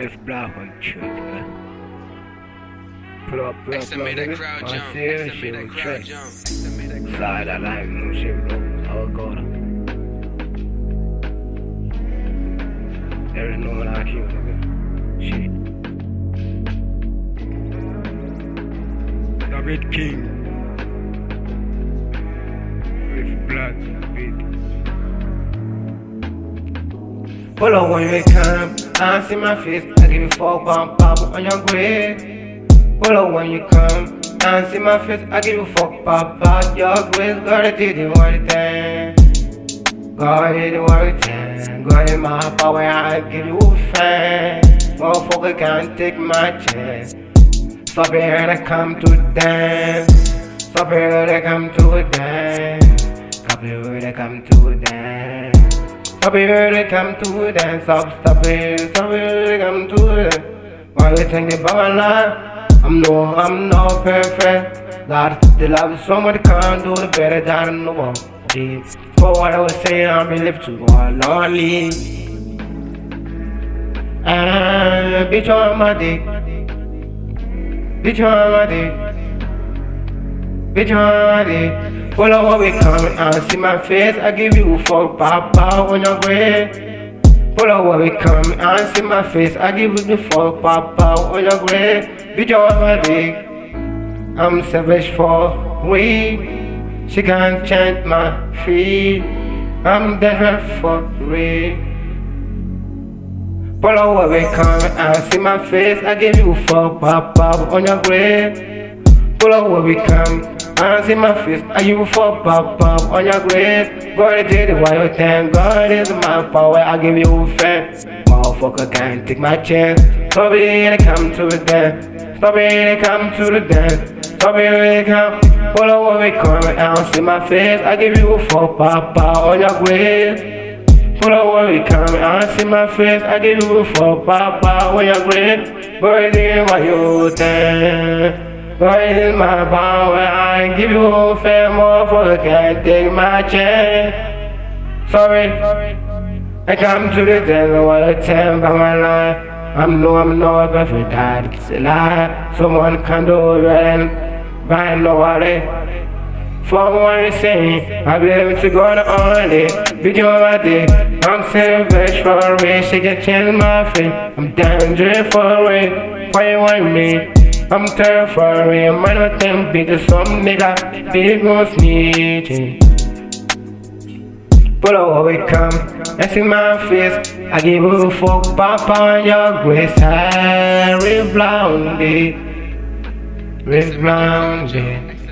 It's black on truth, man. Pull up, pull up, X pull up, made that nigga. crowd jump. serious X shit made crowd jump. X made that crowd Side I no shit, bro. How it go down. There is no one like you, nigga. Shit. David King. With black beat. Pull up when you come, I see my face, I give you fuck bump pop on your grave. Pull up when you come, I see my face, I give you fuck pop out your grave. Gotta do the one thing. Gotta do the one thing. Got in my power, I give you fan. Motherfucker can't take my chance. Stop here I come to dance. Stop here I come to dance. Stop here I come to dance. They come to dance, stop, it, here they come to dance. Why you think about life? I'm no, I'm not perfect. God, the love so much can't do the better than the one. For what I was saying, I'm in live to go lonely. Ah, bitch on my dick. Bitch on my dick. Bitch on my. Pull up we coming and see my face. I give you a fuck, papa, on your grave. Pull up when we coming and see my face. I give you the fuck, papa, on your grave. Bitch on my dick. I'm savage for weed. She can't chant my feet. I'm there for real. Pull up when we coming and see my face. I give you a fuck, papa, on your grave. Pull up when we come. I see my face, I give a fuck, pop, pop on your grave. God did it while you thank God is my power, I give you fan. Motherfucker can't take my chance. Stop it and come to the dance. Stop it and come to the dance. Stop it and come. Pull up when we come and see my face, I give you fuck, pop, pop on your grave. Pull up when we come and see my face, I give you a fuck, pop, pop on your grave. God did it while you thank God is my power, I give you a fair motherfucker, can't take my chance. Sorry, I come to the devil while I tell by my life. I'm no, I'm not perfect, that's a lie. Someone can do it find nobody. For one thing, I be able to go on only. Bitch on my day, I'm savage for a race, she can change my face. I'm dangerous for a race, why you want me? I'm terrified, I'm not them because some nigga big gon' snitching. Pull up we come, and see my face. I give a fuck, on your grace. I reblonde it, reblonde it.